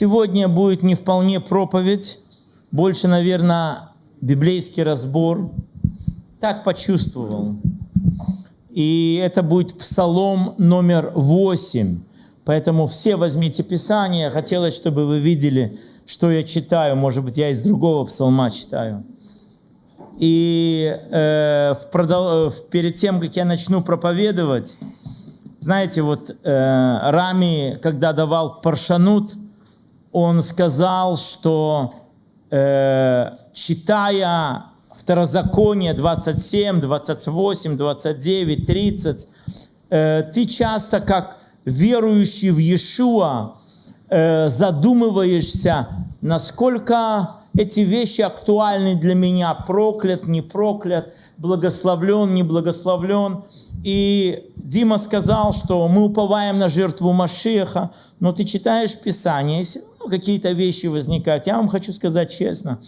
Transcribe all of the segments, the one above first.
Сегодня будет не вполне проповедь, больше, наверное, библейский разбор. Так почувствовал. И это будет псалом номер восемь. Поэтому все возьмите Писание. Хотелось, чтобы вы видели, что я читаю. Может быть, я из другого псалма читаю. И э, в продол... перед тем, как я начну проповедовать, знаете, вот э, Рами, когда давал паршанут, он сказал, что э, читая Второзаконие 27, 28, 29, 30, э, ты часто как верующий в Иешуа э, задумываешься, насколько эти вещи актуальны для меня, проклят, не проклят, благословлен, не благословлен. И Дима сказал, что мы уповаем на жертву Машеха, но ты читаешь Писание, если ну, какие-то вещи возникают. Я вам хочу сказать честно,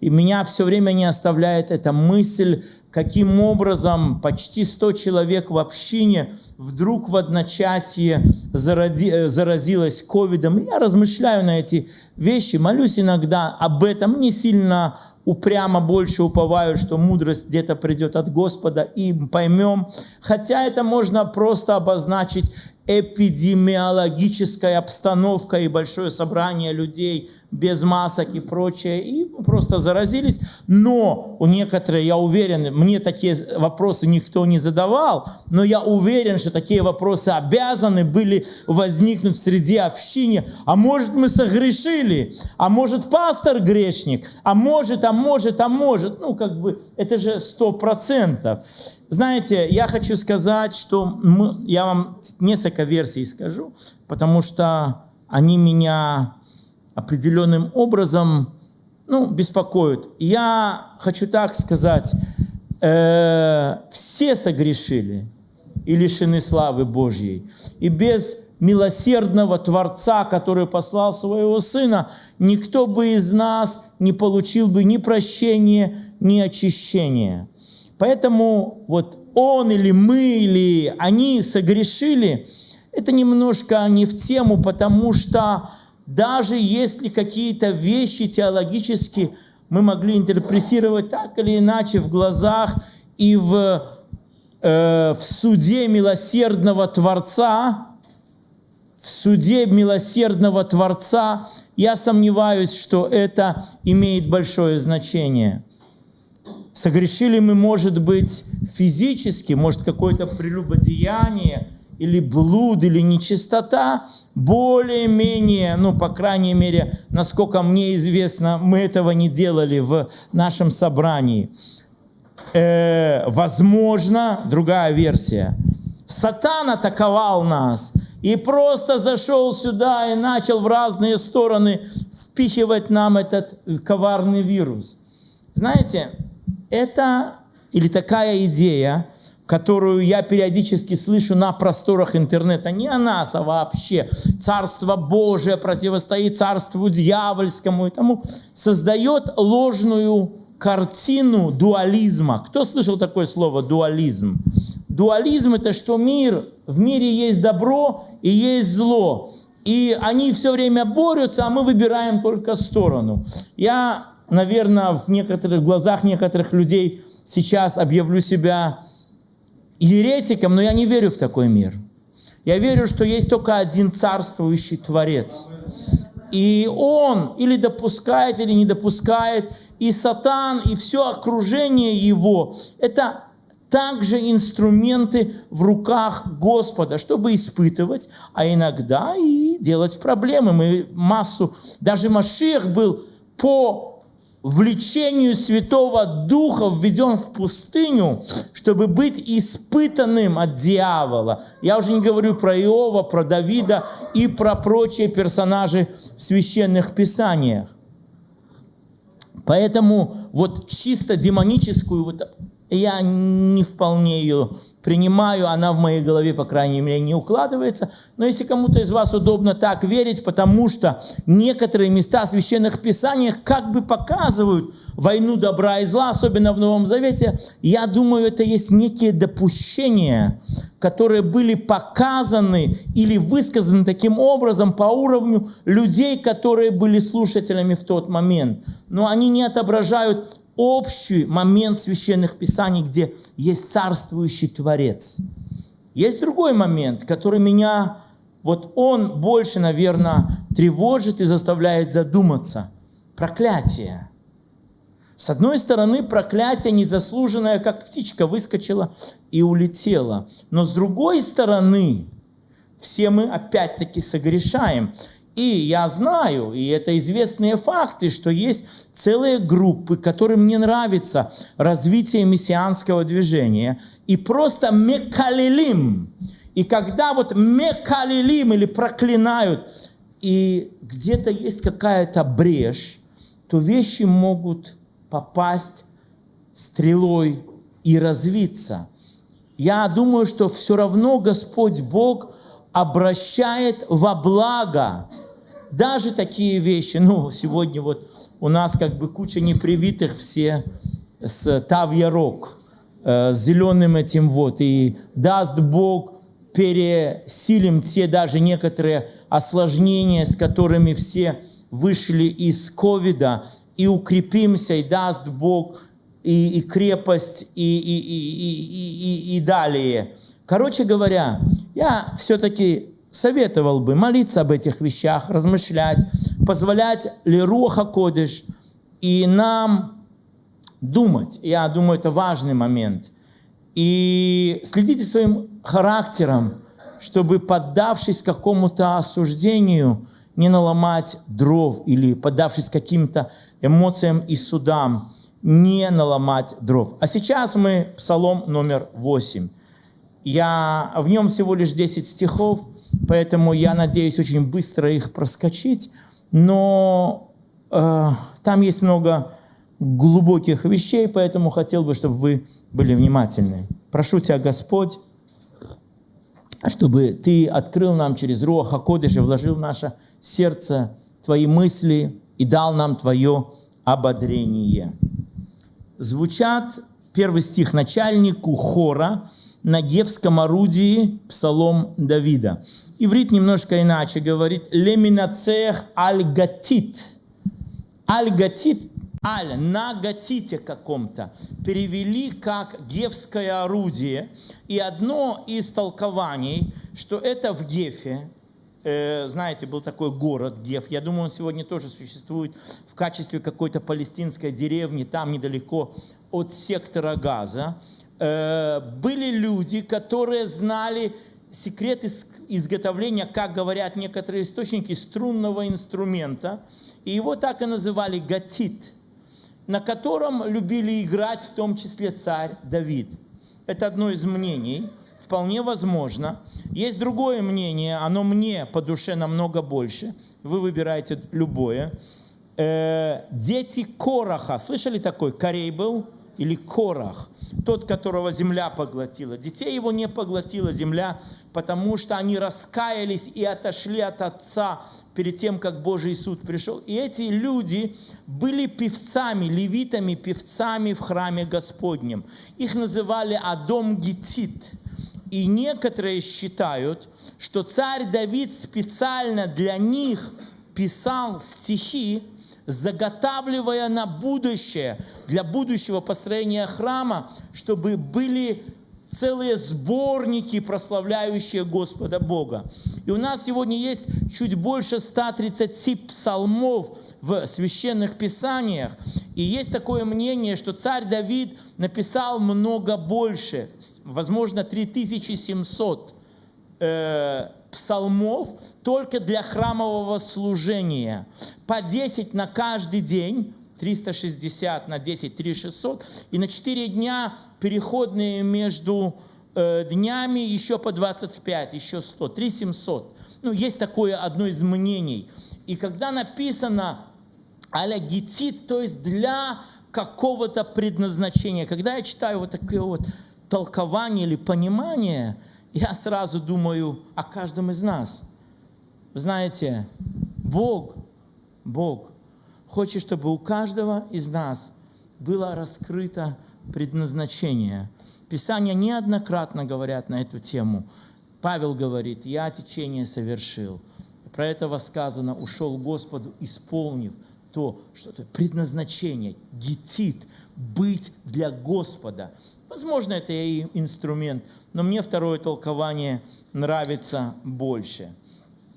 и меня все время не оставляет эта мысль, каким образом почти 100 человек в общине вдруг в одночасье зарази, э, заразилось ковидом. Я размышляю на эти вещи, молюсь иногда об этом, не сильно упрямо больше уповаю, что мудрость где-то придет от Господа, и поймем. Хотя это можно просто обозначить эпидемиологической обстановкой и большое собрание людей без масок и прочее, и просто заразились. Но у некоторых, я уверен, мне такие вопросы никто не задавал, но я уверен, что такие вопросы обязаны были возникнуть в среде общины. А может мы согрешили? А может пастор грешник? А может, а может, а может? Ну, как бы, это же сто процентов. Знаете, я хочу сказать, что мы, я вам несколько версий скажу, потому что они меня определенным образом ну, беспокоят. Я хочу так сказать, э, все согрешили и лишены славы Божьей. И без милосердного Творца, который послал своего Сына, никто бы из нас не получил бы ни прощения, ни очищения. Поэтому вот он или мы, или они согрешили, это немножко не в тему, потому что даже если какие-то вещи теологически мы могли интерпретировать так или иначе в глазах и в, э, в суде милосердного Творца, в суде милосердного Творца, я сомневаюсь, что это имеет большое значение. Согрешили мы, может быть, физически, может, какое-то прелюбодеяние, или блуд, или нечистота, более-менее, ну, по крайней мере, насколько мне известно, мы этого не делали в нашем собрании. Э, возможно, другая версия. Сатан атаковал нас и просто зашел сюда и начал в разные стороны впихивать нам этот коварный вирус. Знаете, это или такая идея, которую я периодически слышу на просторах интернета, не о нас, а вообще. Царство Божие противостоит царству дьявольскому и тому, создает ложную картину дуализма. Кто слышал такое слово дуализм? Дуализм – это что мир, в мире есть добро и есть зло. И они все время борются, а мы выбираем только сторону. Я наверное, в некоторых глазах некоторых людей сейчас объявлю себя еретиком, но я не верю в такой мир. Я верю, что есть только один царствующий Творец. И он или допускает, или не допускает, и сатан, и все окружение его, это также инструменты в руках Господа, чтобы испытывать, а иногда и делать проблемы. Мы массу, даже Машех был по влечению Святого Духа введен в пустыню, чтобы быть испытанным от дьявола. Я уже не говорю про Иова, про Давида и про прочие персонажи в священных писаниях. Поэтому вот чисто демоническую вот я не вполне ее принимаю, она в моей голове, по крайней мере, не укладывается. Но если кому-то из вас удобно так верить, потому что некоторые места в священных писаниях как бы показывают войну добра и зла, особенно в Новом Завете, я думаю, это есть некие допущения, которые были показаны или высказаны таким образом по уровню людей, которые были слушателями в тот момент. Но они не отображают общий момент священных писаний, где есть царствующий Творец. Есть другой момент, который меня, вот он больше, наверное, тревожит и заставляет задуматься. Проклятие. С одной стороны, проклятие незаслуженное, как птичка выскочила и улетела. Но с другой стороны, все мы опять-таки согрешаем. И я знаю, и это известные факты, что есть целые группы, которым не нравится развитие мессианского движения. И просто мекалилим. И когда вот мекалилим или проклинают, и где-то есть какая-то брешь, то вещи могут попасть стрелой и развиться. Я думаю, что все равно Господь Бог обращает во благо даже такие вещи. Ну, сегодня вот у нас как бы куча непривитых все с Тавьярок, э, с зеленым этим вот. И даст Бог пересилим те даже некоторые осложнения, с которыми все вышли из ковида, и укрепимся, и даст Бог и, и крепость, и, и, и, и, и, и далее. Короче говоря, я все-таки советовал бы молиться об этих вещах, размышлять, позволять ли Руха Кодыш и нам думать. Я думаю, это важный момент. И следите своим характером, чтобы, поддавшись какому-то осуждению, не наломать дров или, поддавшись каким-то эмоциям и судам, не наломать дров. А сейчас мы псалом номер 8. Я, в нем всего лишь 10 стихов, поэтому я надеюсь очень быстро их проскочить, но э, там есть много глубоких вещей, поэтому хотел бы, чтобы вы были внимательны. Прошу Тебя, Господь, чтобы Ты открыл нам через Руаха Кодыша, вложил в наше сердце Твои мысли и дал нам Твое ободрение. Звучат первый стих начальнику хора на гевском орудии псалом Давида. Иврит немножко иначе говорит «леминацех аль-гатит». Аль-гатит аль, на гатите каком-то, перевели как гефское орудие. И одно из толкований, что это в Гефе, э, знаете, был такой город Геф, я думаю, он сегодня тоже существует в качестве какой-то палестинской деревни, там недалеко от сектора Газа. Э, были люди, которые знали секрет изготовления, как говорят некоторые источники, струнного инструмента. И его так и называли гатит – на котором любили играть в том числе царь Давид. Это одно из мнений, вполне возможно. Есть другое мнение, оно мне по душе намного больше. Вы выбираете любое. Э, дети Короха. Слышали такой? Корей был? Или Корах? Тот, которого земля поглотила. Детей его не поглотила земля, потому что они раскаялись и отошли от Отца перед тем, как Божий суд пришел. И эти люди были певцами, левитами, певцами в храме Господнем. Их называли Адом Гитит. И некоторые считают, что царь Давид специально для них писал стихи, заготавливая на будущее, для будущего построения храма, чтобы были целые сборники, прославляющие Господа Бога. И у нас сегодня есть чуть больше 130 псалмов в священных писаниях. И есть такое мнение, что царь Давид написал много больше, возможно, 3700 э, псалмов только для храмового служения. По 10 на каждый день 360 на 10, 3600. И на 4 дня переходные между э, днями еще по 25, еще 100, 3700. Ну, есть такое одно из мнений. И когда написано аля гетит, то есть для какого-то предназначения, когда я читаю вот такое вот толкование или понимание, я сразу думаю о каждом из нас. Знаете, Бог, Бог хочет, чтобы у каждого из нас было раскрыто предназначение. Писания неоднократно говорят на эту тему. Павел говорит, я течение совершил. Про это сказано, ушел Господу, исполнив то, что это предназначение, гетит, быть для Господа. Возможно, это и инструмент, но мне второе толкование нравится больше.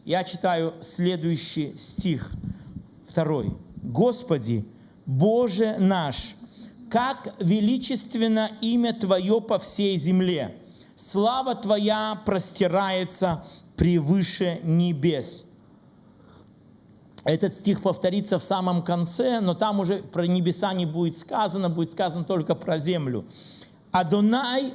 Я читаю следующий стих, второй. «Господи, Боже наш, как величественно имя Твое по всей земле! Слава Твоя простирается превыше небес». Этот стих повторится в самом конце, но там уже про небеса не будет сказано, будет сказано только про землю. Адонай,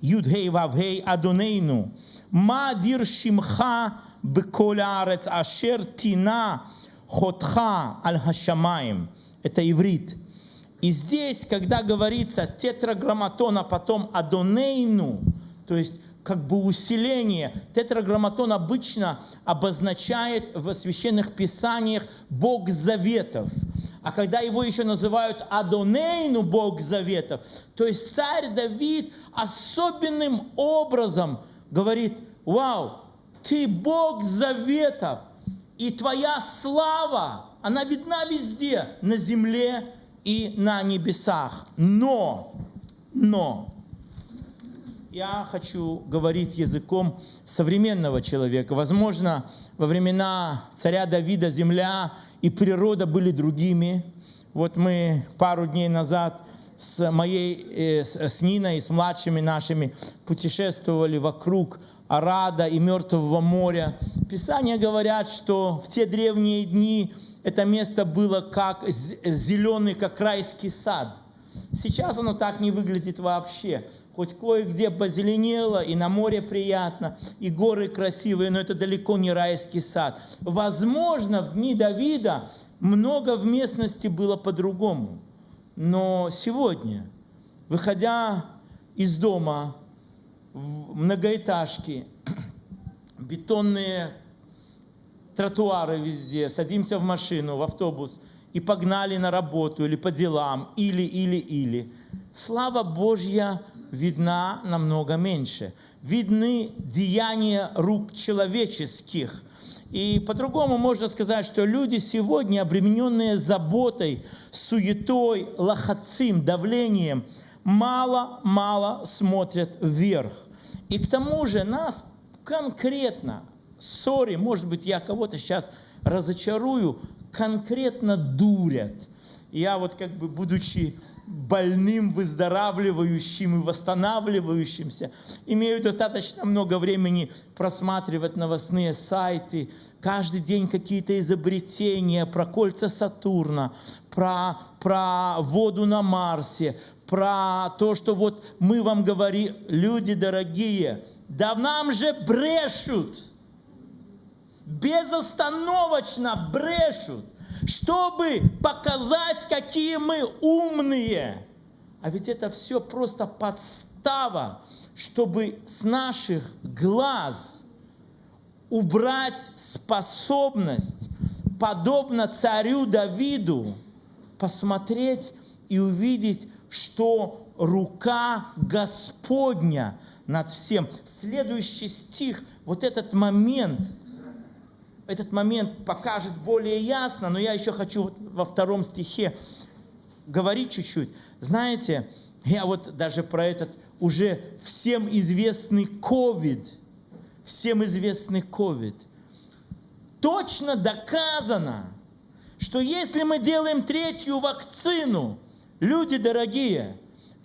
Юдгей Вавгей, Адонейну, Мадир Шимха Беколярец Ашер Тина Хотха Аль Хашамаем. Это иврит. И здесь, когда говорится тетраграмматон, а потом Адонейну, то есть как бы усиление. Тетраграмматон обычно обозначает в священных писаниях Бог заветов. А когда его еще называют Адонейну, Бог заветов, то есть царь Давид особенным образом говорит, вау, ты Бог заветов, и твоя слава, она видна везде, на земле и на небесах. Но, но, я хочу говорить языком современного человека. Возможно, во времена царя Давида земля и природа были другими. Вот мы пару дней назад с моей, э, с Ниной, с младшими нашими путешествовали вокруг Арада и Мертвого моря. Писания говорят, что в те древние дни это место было как зеленый, как райский сад. Сейчас оно так не выглядит вообще хоть кое-где позеленело, и на море приятно, и горы красивые, но это далеко не райский сад. Возможно, в дни Давида много в местности было по-другому. Но сегодня, выходя из дома в многоэтажки, бетонные тротуары везде, садимся в машину, в автобус и погнали на работу или по делам, или, или, или. Слава Божья видна намного меньше. Видны деяния рук человеческих. И по-другому можно сказать, что люди сегодня, обремененные заботой, суетой, лохацим, давлением, мало-мало смотрят вверх. И к тому же нас конкретно, сори, может быть, я кого-то сейчас разочарую, конкретно дурят. Я вот как бы, будучи больным, выздоравливающим и восстанавливающимся, имею достаточно много времени просматривать новостные сайты, каждый день какие-то изобретения про кольца Сатурна, про, про воду на Марсе, про то, что вот мы вам говорим, люди дорогие, да нам же брешут, безостановочно брешут чтобы показать, какие мы умные. А ведь это все просто подстава, чтобы с наших глаз убрать способность, подобно царю Давиду, посмотреть и увидеть, что рука Господня над всем. Следующий стих, вот этот момент – этот момент покажет более ясно, но я еще хочу во втором стихе говорить чуть-чуть. Знаете, я вот даже про этот уже всем известный ковид, всем известный ковид, точно доказано, что если мы делаем третью вакцину, люди дорогие,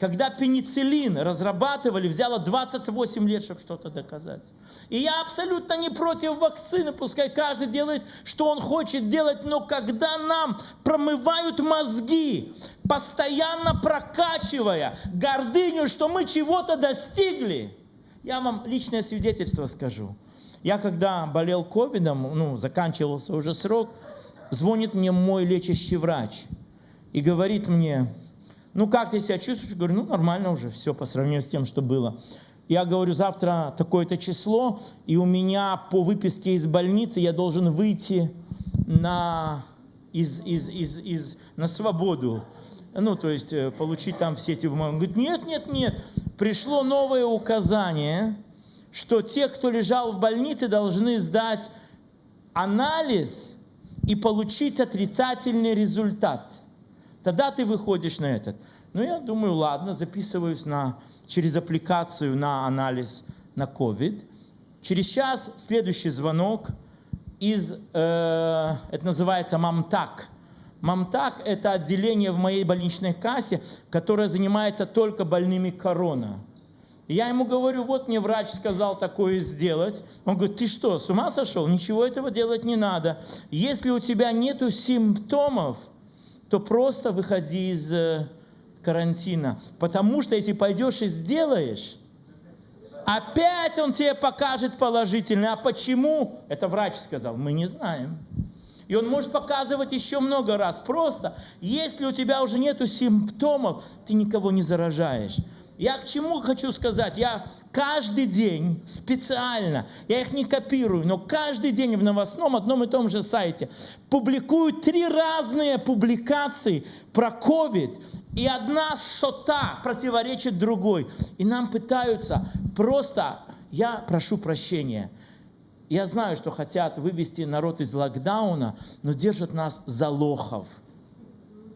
когда пенициллин разрабатывали, взяло 28 лет, чтобы что-то доказать. И я абсолютно не против вакцины, пускай каждый делает, что он хочет делать, но когда нам промывают мозги, постоянно прокачивая гордыню, что мы чего-то достигли, я вам личное свидетельство скажу. Я когда болел ковидом, ну, заканчивался уже срок, звонит мне мой лечащий врач и говорит мне, ну, как ты себя чувствуешь? Говорю, ну, нормально уже, все по сравнению с тем, что было. Я говорю, завтра такое-то число, и у меня по выписке из больницы я должен выйти на, из, из, из, из, на свободу. ну, то есть э, получить там все эти бумаги. Он говорит, нет, нет, нет, пришло новое указание, что те, кто лежал в больнице, должны сдать анализ и получить отрицательный результат. Тогда ты выходишь на этот. Ну, я думаю, ладно, записываюсь на, через аппликацию на анализ на COVID. Через час следующий звонок из, э, это называется МАМТАК. МАМТАК – это отделение в моей больничной кассе, которое занимается только больными корона. Я ему говорю, вот мне врач сказал такое сделать. Он говорит, ты что, с ума сошел? Ничего этого делать не надо. Если у тебя нету симптомов, то просто выходи из э, карантина. Потому что если пойдешь и сделаешь, опять он тебе покажет положительно. А почему? Это врач сказал, мы не знаем. И он может показывать еще много раз. Просто, если у тебя уже нету симптомов, ты никого не заражаешь. Я к чему хочу сказать? Я каждый день специально, я их не копирую, но каждый день в новостном одном и том же сайте публикую три разные публикации про COVID, и одна сота противоречит другой. И нам пытаются просто, я прошу прощения, я знаю, что хотят вывести народ из локдауна, но держат нас за лохов –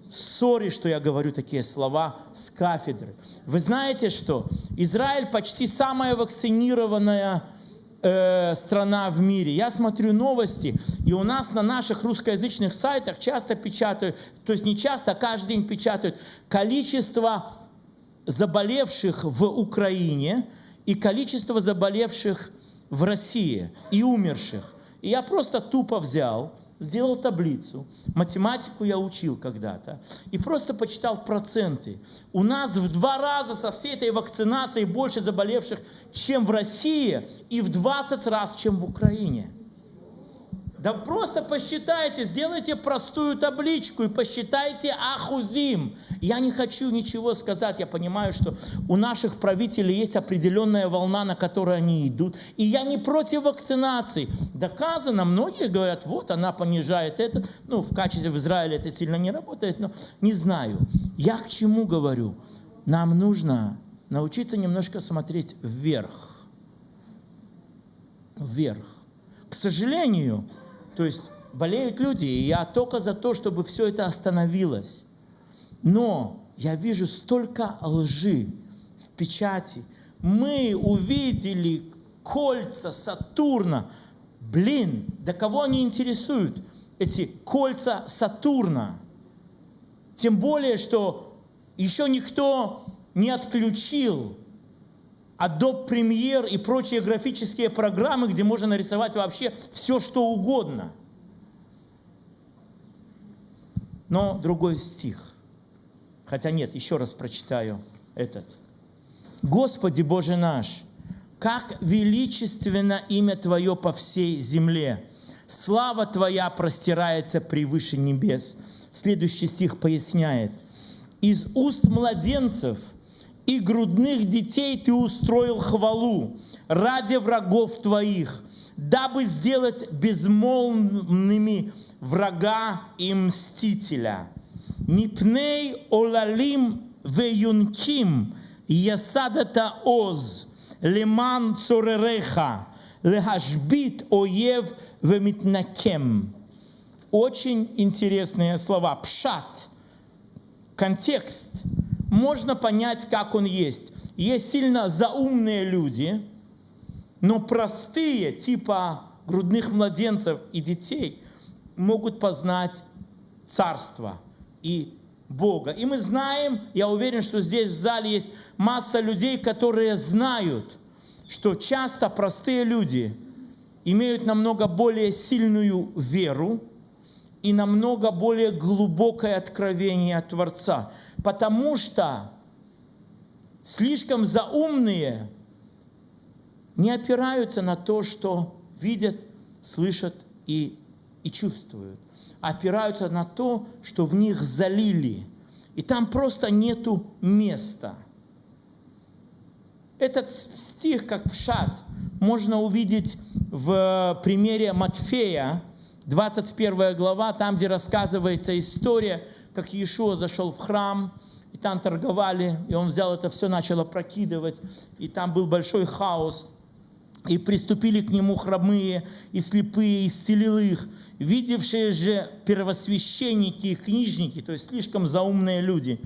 Сори, что я говорю такие слова с кафедры. Вы знаете что? Израиль почти самая вакцинированная э, страна в мире. Я смотрю новости, и у нас на наших русскоязычных сайтах часто печатают, то есть не часто, а каждый день печатают количество заболевших в Украине и количество заболевших в России и умерших. И я просто тупо взял сделал таблицу, математику я учил когда-то, и просто почитал проценты. У нас в два раза со всей этой вакцинацией больше заболевших, чем в России, и в 20 раз, чем в Украине. Да просто посчитайте, сделайте простую табличку и посчитайте ахузим. Я не хочу ничего сказать, я понимаю, что у наших правителей есть определенная волна, на которой они идут. И я не против вакцинации. Доказано, многие говорят, вот она понижает это. Ну, в качестве в Израиле это сильно не работает, но не знаю. Я к чему говорю? Нам нужно научиться немножко смотреть вверх. Вверх. К сожалению, то есть болеют люди, и я только за то, чтобы все это остановилось. Но я вижу столько лжи в печати. Мы увидели кольца Сатурна. Блин, да кого они интересуют, эти кольца Сатурна? Тем более, что еще никто не отключил Adobe Premiere и прочие графические программы, где можно нарисовать вообще все, что угодно. Но другой стих. Хотя нет, еще раз прочитаю этот. Господи Боже наш, как величественно имя Твое по всей земле. Слава Твоя простирается превыше небес. Следующий стих поясняет. Из уст младенцев – и грудных детей ты устроил хвалу ради врагов твоих, дабы сделать безмолвными врага и мстителя. Мипней олалим веюнким ясадата оз леман цоререха лехашбит оев вемитнакем. Очень интересные слова. Пшат. Контекст можно понять, как он есть. Есть сильно заумные люди, но простые, типа грудных младенцев и детей, могут познать царство и Бога. И мы знаем, я уверен, что здесь в зале есть масса людей, которые знают, что часто простые люди имеют намного более сильную веру и намного более глубокое откровение от Творца потому что слишком заумные не опираются на то, что видят, слышат и, и чувствуют, а опираются на то, что в них залили. И там просто нету места. Этот стих, как пшат, можно увидеть в примере Матфея, 21 глава, там, где рассказывается история, как Иешуа зашел в храм, и там торговали, и он взял это все, начал опрокидывать, и там был большой хаос. И приступили к нему хромые и слепые, исцелил их. Видевшие же первосвященники и книжники, то есть слишком заумные люди,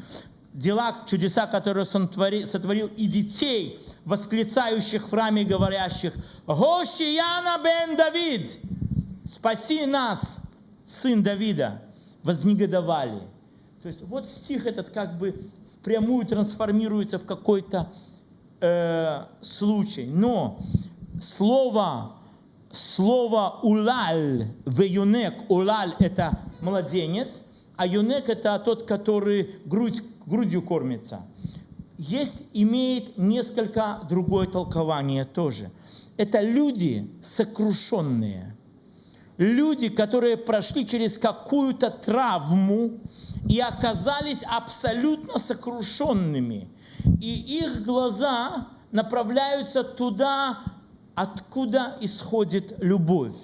дела, чудеса, которые он сотворил, и детей, восклицающих в храме, говорящих, «Гошияна бен Давид! Спаси нас, сын Давида!» Вознегодовали. То есть вот стих этот как бы впрямую трансформируется в какой-то э, случай. Но слово, слово улаль, в юнек, улаль это младенец, а юнек это тот, который грудь, грудью кормится. Есть, имеет несколько другое толкование тоже. Это люди сокрушенные. Люди, которые прошли через какую-то травму и оказались абсолютно сокрушенными. И их глаза направляются туда, откуда исходит любовь.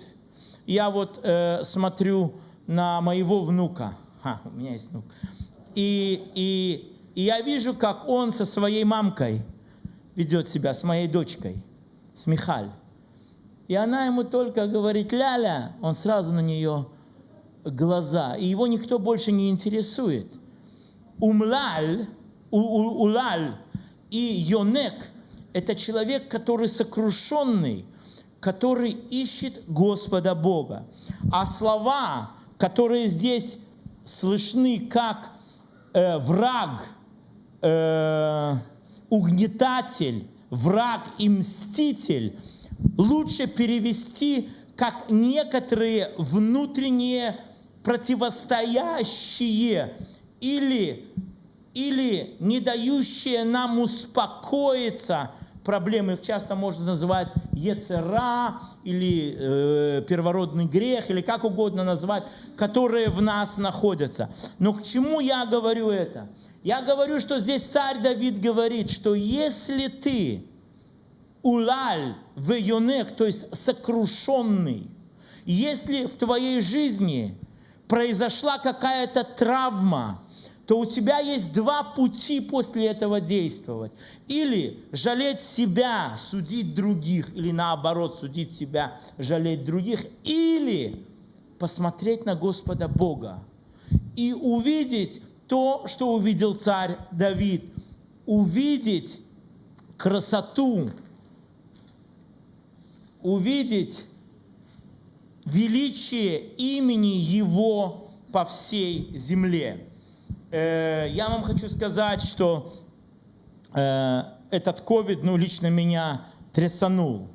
Я вот э, смотрю на моего внука. А, у меня есть внук. И, и, и я вижу, как он со своей мамкой ведет себя, с моей дочкой, с Михаль. И она ему только говорит «ля-ля», он сразу на нее глаза, и его никто больше не интересует. Умлаль, у, улаль и йонек – это человек, который сокрушенный, который ищет Господа Бога. А слова, которые здесь слышны как э, враг, э, угнетатель, враг и мститель, лучше перевести как некоторые внутренние противостоящие или, или не дающие нам успокоиться – проблемы, их часто можно называть ецера или э, первородный грех, или как угодно назвать, которые в нас находятся. Но к чему я говорю это? Я говорю, что здесь царь Давид говорит, что если ты улаль в юнек, то есть сокрушенный, если в твоей жизни произошла какая-то травма, то у тебя есть два пути после этого действовать. Или жалеть себя, судить других, или наоборот, судить себя, жалеть других, или посмотреть на Господа Бога и увидеть то, что увидел царь Давид, увидеть красоту, увидеть величие имени Его по всей земле. Э, я вам хочу сказать, что э, этот ковид, ну, лично меня трясанул.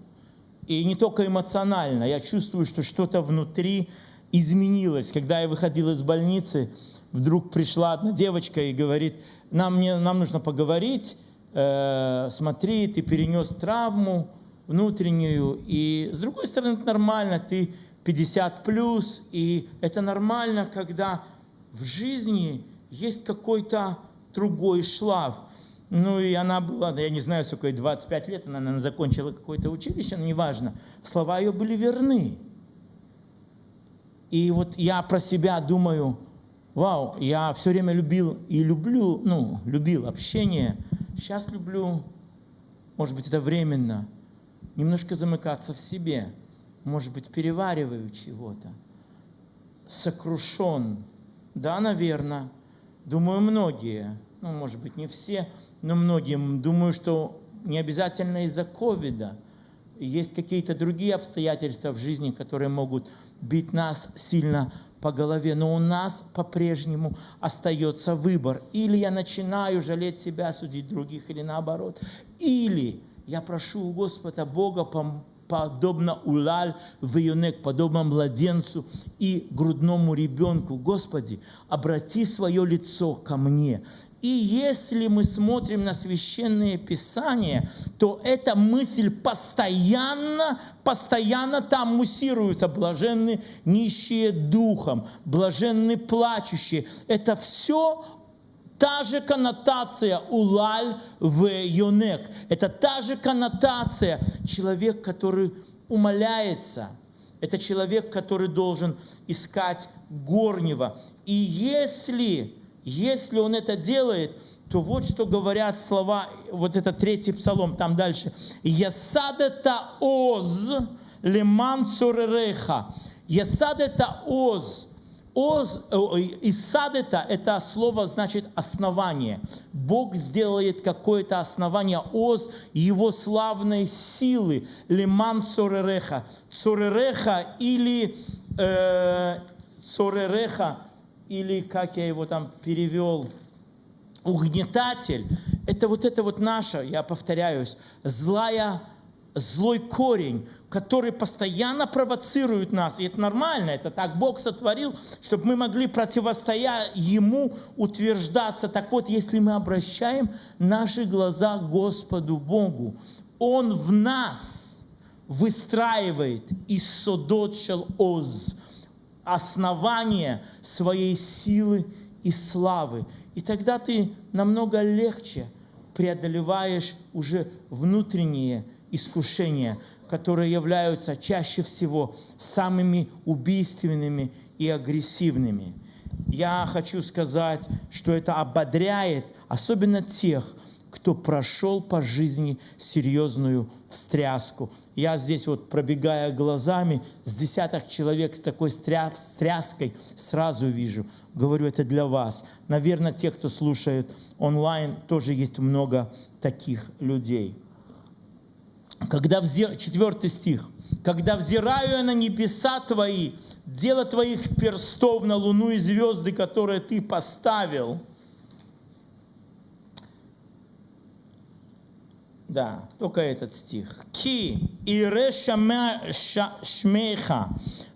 И не только эмоционально, я чувствую, что что-то внутри изменилось. Когда я выходил из больницы, вдруг пришла одна девочка и говорит, нам, мне, нам нужно поговорить, э, смотри, ты перенес травму внутреннюю, и с другой стороны, это нормально, ты 50 плюс, и это нормально, когда в жизни есть какой-то другой шлаф. Ну и она была, я не знаю, сколько ей, 25 лет, она, наверное, закончила какое-то училище, но неважно. Слова ее были верны. И вот я про себя думаю, вау, я все время любил и люблю, ну, любил общение. Сейчас люблю, может быть, это временно, немножко замыкаться в себе. Может быть, перевариваю чего-то. Сокрушен. Да, наверное Думаю, многие, ну, может быть, не все, но многим, думаю, что не обязательно из-за ковида. Есть какие-то другие обстоятельства в жизни, которые могут бить нас сильно по голове. Но у нас по-прежнему остается выбор. Или я начинаю жалеть себя, судить других, или наоборот. Или я прошу у Господа Бога подобно улаль в юнек, подобно младенцу и грудному ребенку. Господи, обрати свое лицо ко мне. И если мы смотрим на священные писания, то эта мысль постоянно, постоянно там муссируется. Блаженны нищие духом, блаженны плачущие. Это все та же коннотация улаль в юнек. Это та же коннотация человек, который умоляется, Это человек, который должен искать горнего. И если, если он это делает, то вот что говорят слова, вот это третий псалом, там дальше. «Ясадета оз леман цуререха». Ясадета оз. Оз, и садета – это слово значит основание. Бог сделает какое-то основание оз его славной силы. Леман цоререха. Цоререха или э, цоререха, или как я его там перевел – угнетатель, это вот это вот наша, я повторяюсь, злая, злой корень, который постоянно провоцирует нас. И это нормально, это так Бог сотворил, чтобы мы могли противостоять Ему утверждаться. Так вот, если мы обращаем наши глаза к Господу Богу, Он в нас выстраивает из Содотшел Оз основание своей силы и славы. И тогда ты намного легче преодолеваешь уже внутренние искушения, которые являются чаще всего самыми убийственными и агрессивными. Я хочу сказать, что это ободряет особенно тех, кто прошел по жизни серьезную встряску. Я здесь вот, пробегая глазами, с десяток человек с такой встряской сразу вижу. Говорю, это для вас. Наверное, те, кто слушает онлайн, тоже есть много таких людей когда взир... 4 стих. «Когда взираю я на небеса твои, дело твоих перстов на луну и звезды, которые ты поставил». Да, только этот стих. «Ки ире шмеха,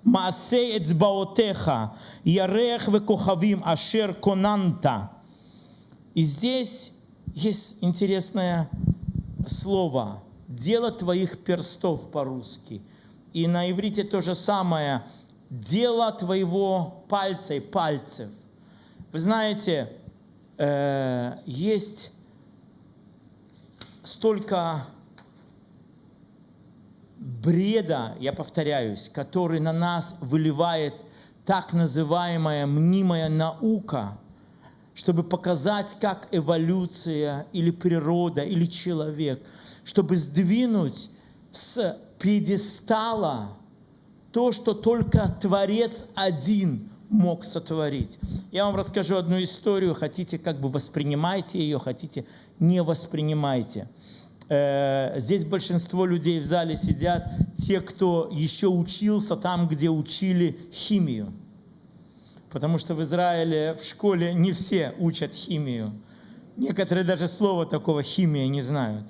маасе эцбаотеха, ярех векухавим ашер конанта». И здесь есть интересное слово – Дело твоих перстов по-русски. И на иврите то же самое. Дело твоего пальца и пальцев. Вы знаете, э, есть столько бреда, я повторяюсь, который на нас выливает так называемая мнимая наука, чтобы показать, как эволюция или природа или человек, чтобы сдвинуть с пьедестала то, что только Творец один мог сотворить. Я вам расскажу одну историю, хотите как бы воспринимайте ее, хотите не воспринимайте. Э, здесь большинство людей в зале сидят, те, кто еще учился там, где учили химию. Потому что в Израиле в школе не все учат химию. Некоторые даже слова такого химия не знают.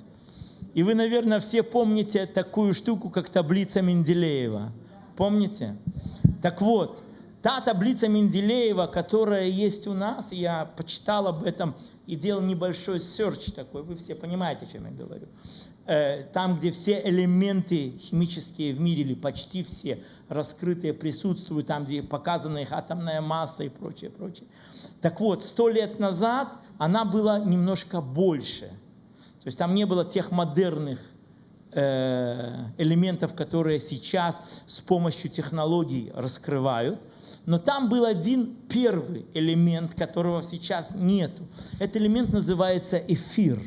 И вы, наверное, все помните такую штуку, как таблица Менделеева. Помните? Так вот, Та таблица Менделеева, которая есть у нас, я почитал об этом и делал небольшой серч такой, вы все понимаете, о чем я говорю. Э, там, где все элементы химические в мире, или почти все раскрытые присутствуют, там, где показана их атомная масса и прочее, прочее. Так вот, сто лет назад она была немножко больше. То есть там не было тех модерных э, элементов, которые сейчас с помощью технологий раскрывают – но там был один первый элемент, которого сейчас нету. Этот элемент называется эфир.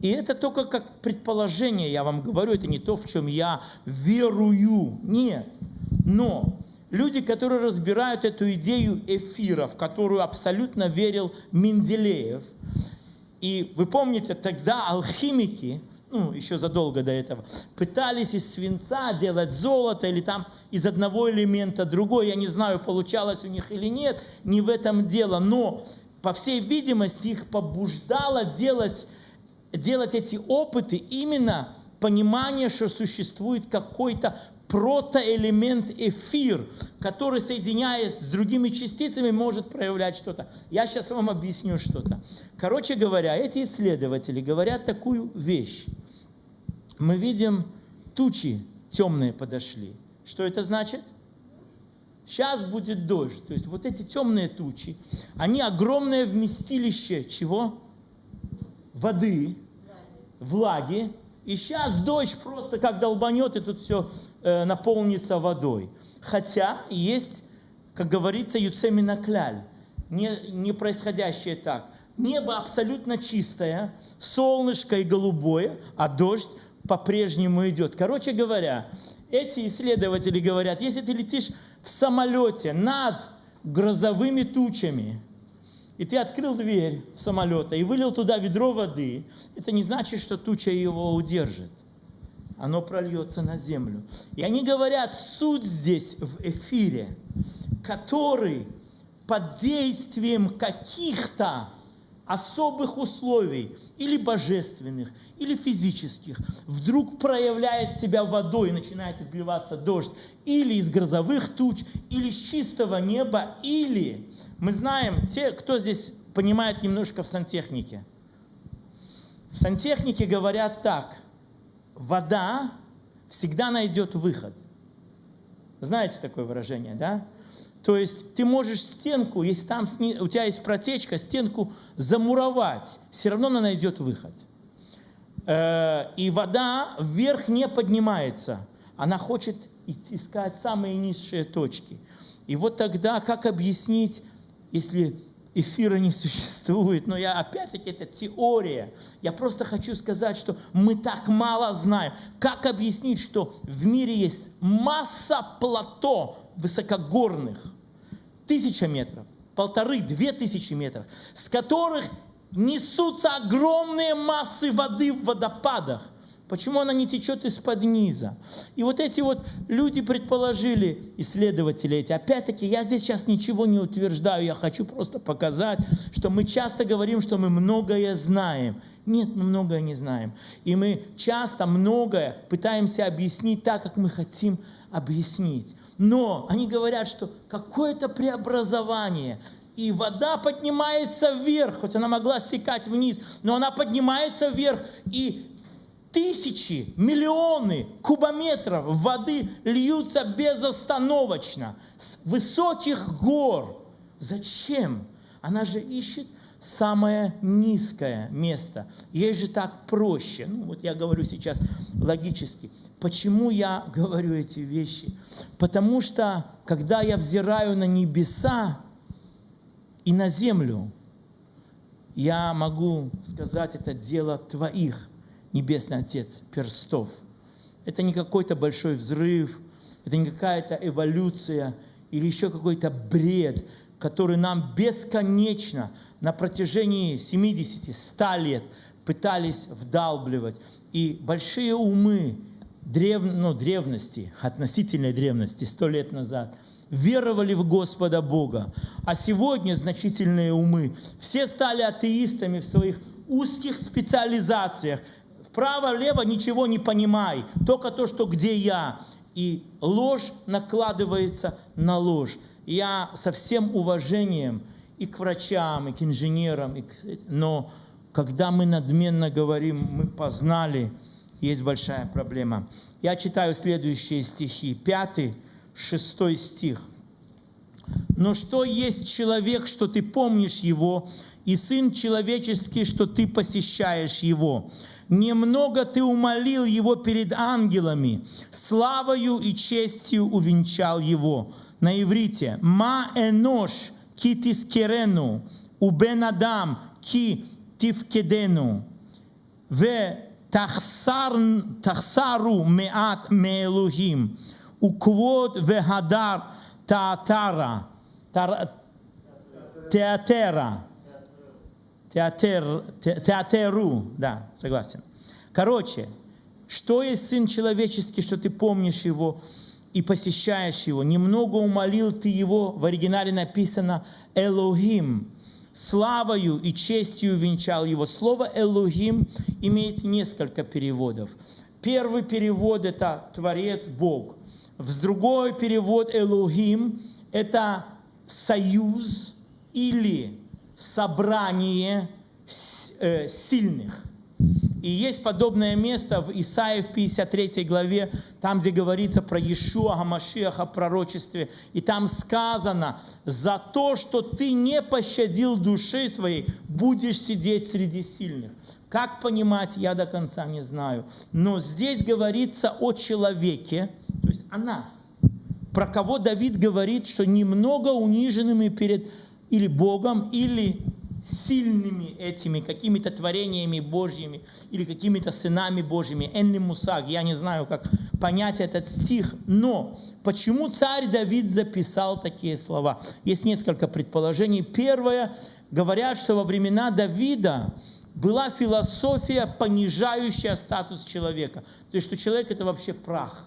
И это только как предположение, я вам говорю, это не то, в чем я верую. Нет. Но люди, которые разбирают эту идею эфира, в которую абсолютно верил Менделеев, и вы помните, тогда алхимики, ну, еще задолго до этого, пытались из свинца делать золото или там из одного элемента другой. Я не знаю, получалось у них или нет, не в этом дело. Но, по всей видимости, их побуждало делать, делать эти опыты именно понимание, что существует какой-то протоэлемент эфир, который, соединяясь с другими частицами, может проявлять что-то. Я сейчас вам объясню что-то. Короче говоря, эти исследователи говорят такую вещь. Мы видим, тучи темные подошли. Что это значит? Сейчас будет дождь. То есть вот эти темные тучи, они огромное вместилище чего? Воды, влаги, И сейчас дождь просто как долбанет, и тут все э, наполнится водой. Хотя есть, как говорится, юцемина кляль, не, не происходящее так. Небо абсолютно чистое, солнышко и голубое, а дождь по-прежнему идет. Короче говоря, эти исследователи говорят, если ты летишь в самолете над грозовыми тучами, и ты открыл дверь в самолета и вылил туда ведро воды, это не значит, что туча его удержит. Оно прольется на землю. И они говорят, суть здесь в эфире, который под действием каких-то особых условий, или божественных, или физических, вдруг проявляет себя водой начинает изливаться дождь, или из грозовых туч, или с чистого неба, или, мы знаем, те, кто здесь понимает немножко в сантехнике, в сантехнике говорят так, вода всегда найдет выход. Знаете такое выражение, да? То есть ты можешь стенку, если там у тебя есть протечка, стенку замуровать, все равно она найдет выход. Э, и вода вверх не поднимается, она хочет искать самые низшие точки. И вот тогда как объяснить, если эфира не существует, но я опять-таки это теория. Я просто хочу сказать, что мы так мало знаем. Как объяснить, что в мире есть масса плато высокогорных, тысяча метров, полторы, две тысячи метров, с которых несутся огромные массы воды в водопадах. Почему она не течет из-под низа? И вот эти вот люди предположили, исследователи эти, опять-таки, я здесь сейчас ничего не утверждаю, я хочу просто показать, что мы часто говорим, что мы многое знаем. Нет, мы многое не знаем. И мы часто многое пытаемся объяснить так, как мы хотим объяснить. Но они говорят, что какое-то преобразование, и вода поднимается вверх, хоть она могла стекать вниз, но она поднимается вверх, и тысячи, миллионы кубометров воды льются безостановочно с высоких гор. Зачем? Она же ищет самое низкое место. Ей же так проще. Ну, вот я говорю сейчас логически. Почему я говорю эти вещи? Потому что, когда я взираю на небеса и на землю, я могу сказать, это дело твоих, Небесный Отец, перстов. Это не какой-то большой взрыв, это не какая-то эволюция или еще какой-то бред, который нам бесконечно на протяжении 70-100 лет пытались вдалбливать. И большие умы древ, ну, древности, относительной древности, сто лет назад, веровали в Господа Бога. А сегодня значительные умы, все стали атеистами в своих узких специализациях. Вправо-лево ничего не понимай, только то, что где я. И ложь накладывается на ложь. Я со всем уважением и к врачам, и к инженерам, и к... но когда мы надменно говорим, мы познали, есть большая проблема. Я читаю следующие стихи. Пятый, шестой стих. «Но что есть человек, что ты помнишь его, и Сын Человеческий, что ты посещаешь Его. Немного ты умолил Его перед ангелами, славою и честью увенчал Его». На иврите «Ма энош ки тискерену, убен адам ки тивкедену». В тахсару меат меэлухим, уквод вегадар таатара, театера театер, театеру, да, согласен. Короче, что есть Сын Человеческий, что ты помнишь Его и посещаешь Его? Немного умолил ты Его, в оригинале написано «Элохим», славою и честью венчал его. Слово «Элухим» имеет несколько переводов. Первый перевод – это «Творец, Бог». В другой перевод «Элухим» – это союз или собрание э, сильных. И есть подобное место в Исаии в 53 главе, там, где говорится про Иешуа Гамашиаха, пророчестве. И там сказано, за то, что ты не пощадил души твоей, будешь сидеть среди сильных. Как понимать, я до конца не знаю. Но здесь говорится о человеке, то есть о нас. Про кого Давид говорит, что немного униженными перед или Богом, или сильными этими какими-то творениями Божьими или какими-то сынами Божьими. Энли Мусаг, я не знаю, как понять этот стих, но почему царь Давид записал такие слова? Есть несколько предположений. Первое, говорят, что во времена Давида была философия, понижающая статус человека. То есть, что человек это вообще прах.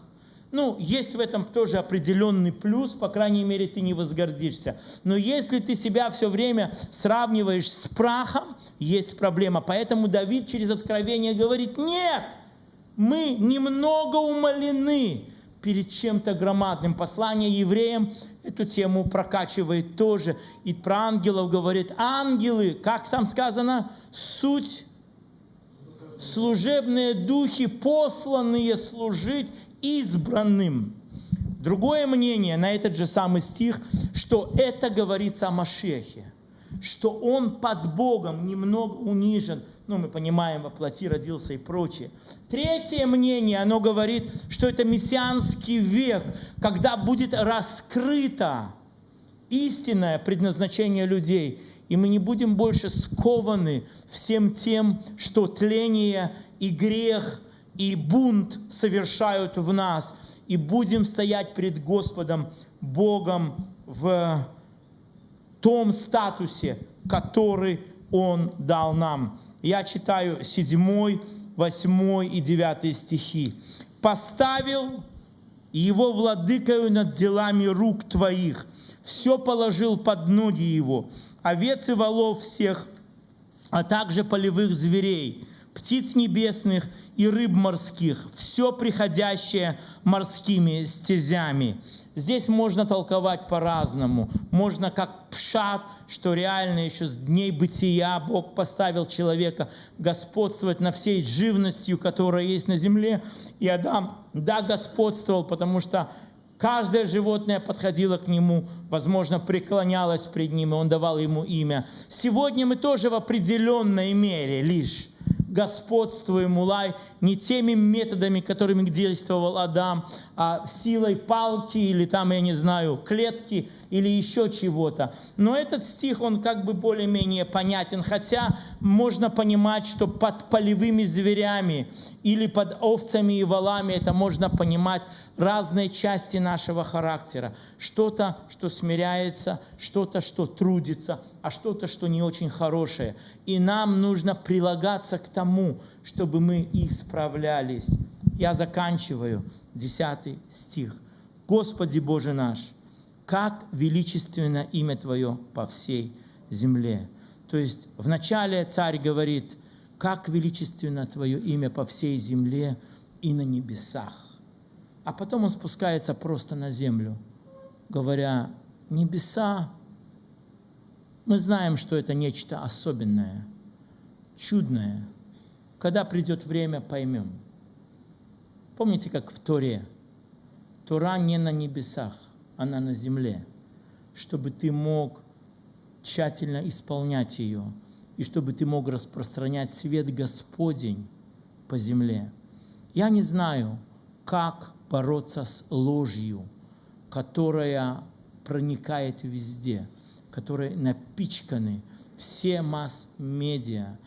Ну, есть в этом тоже определенный плюс, по крайней мере, ты не возгордишься. Но если ты себя все время сравниваешь с прахом, есть проблема. Поэтому Давид через откровение говорит, нет, мы немного умолены перед чем-то громадным. Послание евреям эту тему прокачивает тоже. И про ангелов говорит, ангелы, как там сказано, суть служебные духи, посланные служить избранным. Другое мнение на этот же самый стих, что это говорится о Машехе, что он под Богом немного унижен, ну, мы понимаем, воплоти родился и прочее. Третье мнение, оно говорит, что это мессианский век, когда будет раскрыто истинное предназначение людей, и мы не будем больше скованы всем тем, что тление и грех – и бунт совершают в нас, и будем стоять пред Господом Богом в том статусе, который Он дал нам. Я читаю 7, 8 и 9 стихи. «Поставил его владыкою над делами рук твоих, все положил под ноги его, овец и волов всех, а также полевых зверей, птиц небесных и рыб морских, все приходящее морскими стезями. Здесь можно толковать по-разному. Можно как пшат, что реально еще с дней бытия Бог поставил человека господствовать на всей живностью, которая есть на земле. И Адам, да, господствовал, потому что Каждое животное подходило к нему, возможно, преклонялось пред ним, и он давал ему имя. Сегодня мы тоже в определенной мере лишь господствуем, улай, не теми методами, которыми действовал Адам, а силой палки или там, я не знаю, клетки или еще чего-то. Но этот стих, он как бы более-менее понятен, хотя можно понимать, что под полевыми зверями или под овцами и валами это можно понимать разные части нашего характера. Что-то, что смиряется, что-то, что трудится, а что-то, что не очень хорошее. И нам нужно прилагаться к тому, чтобы мы исправлялись. Я заканчиваю 10 стих. Господи Боже наш, как величественно имя Твое по всей земле. То есть вначале царь говорит, как величественно Твое имя по всей земле и на небесах. А потом он спускается просто на землю, говоря, небеса, мы знаем, что это нечто особенное, чудное. Когда придет время, поймем. Помните, как в Торе? Тора не на небесах, она на земле, чтобы ты мог тщательно исполнять ее, и чтобы ты мог распространять свет Господень по земле. Я не знаю, как бороться с ложью, которая проникает везде, которой напичканы все масс-медиа,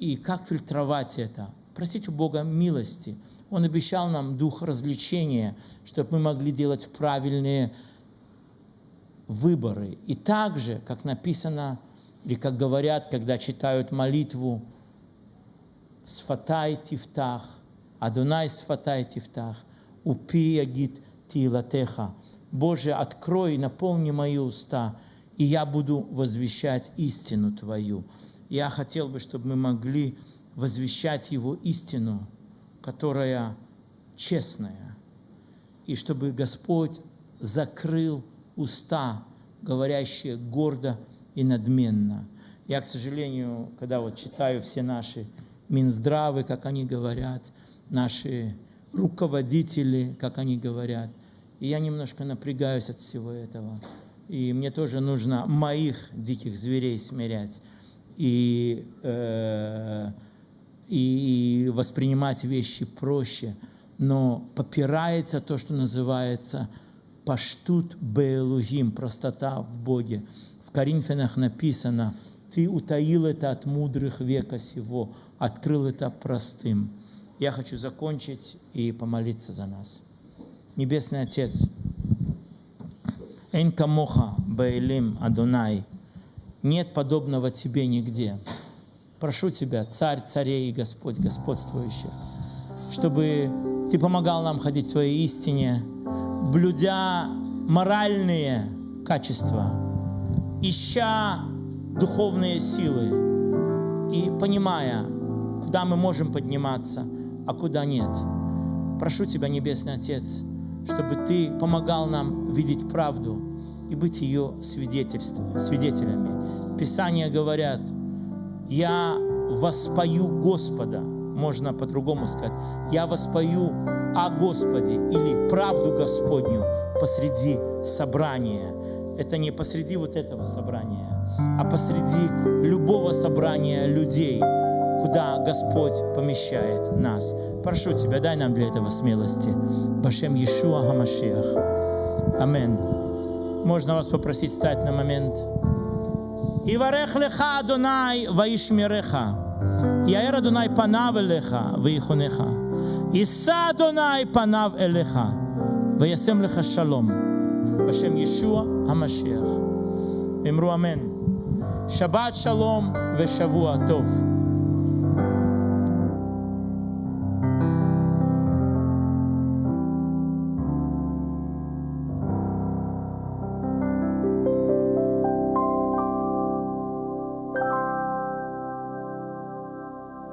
и как фильтровать это. Просить у Бога милости. Он обещал нам дух развлечения, чтобы мы могли делать правильные выборы. И также, как написано, или как говорят, когда читают молитву, «Сфатай тифтах», «Адонай сфатай тифтах», «Упи ягит тилатеха». Боже, открой наполни мои уста, и я буду возвещать истину Твою. Я хотел бы, чтобы мы могли возвещать Его истину, которая честная, и чтобы Господь закрыл уста, говорящие гордо и надменно. Я, к сожалению, когда вот читаю все наши Минздравы, как они говорят, наши руководители, как они говорят, и я немножко напрягаюсь от всего этого. И мне тоже нужно моих диких зверей смирять. И э, и воспринимать вещи проще, но попирается то, что называется паштут беэлугим, простота в Боге. В Коринфянах написано, ты утаил это от мудрых века сего, открыл это простым. Я хочу закончить и помолиться за нас. Небесный Отец, Эн камоха баэлим Адонай, нет подобного Тебе нигде. Прошу Тебя, Царь царей и Господь господствующих, чтобы Ты помогал нам ходить в Твоей истине, блюдя моральные качества, ища духовные силы и понимая, куда мы можем подниматься, а куда нет. Прошу Тебя, Небесный Отец, чтобы Ты помогал нам видеть правду и быть ее свидетелями. Писания говорят, «Я воспою Господа», можно по-другому сказать, «Я воспою о Господе» или «правду Господню» посреди собрания. Это не посреди вот этого собрания, а посреди любого собрания людей, куда Господь помещает нас. Прошу Тебя, дай нам для этого смелости. Башем Иешуа Хамашиах. Амин. Можно вас попросить встать на момент. יברך לך אדוני וישמרך. יאר אדוני פניו אליך ויחונך. יישא אדוני פניו אליך וישם לך שלום. בשם ישוע המשיח. אמרו אמן. שבת שלום ושבוע טוב.